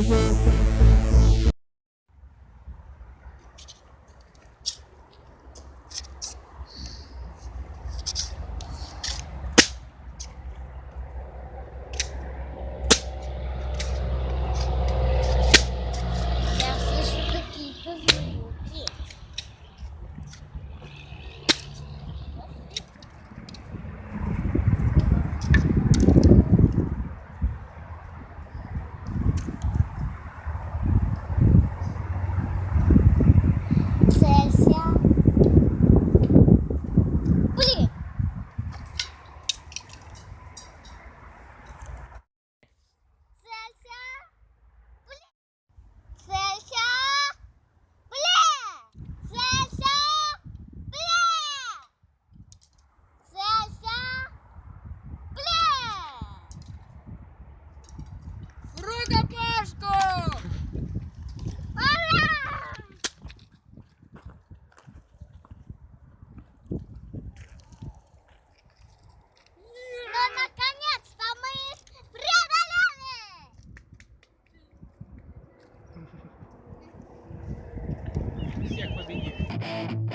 Thank Thank you.